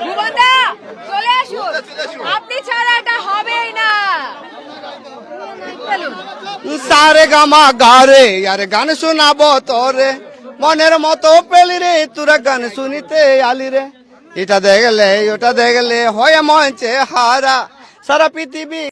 ভুবনদা চলে আসুন। আপনি ছাড়া এটা হবেই না। সারে গামা গারে আরে গান শোনাবো তোরে। মনের মতো পেলি রে তোরা গান শুনিতে আলি রে। এটা দেখলে ওটা দেখলে হয় মঞ্চে হারা। সারা পৃথিবী